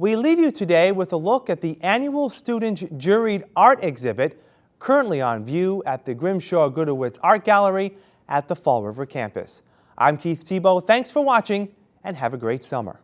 We leave you today with a look at the annual student juried art exhibit currently on view at the Grimshaw Gudewicz Art Gallery at the Fall River campus. I'm Keith Tebow. Thanks for watching and have a great summer.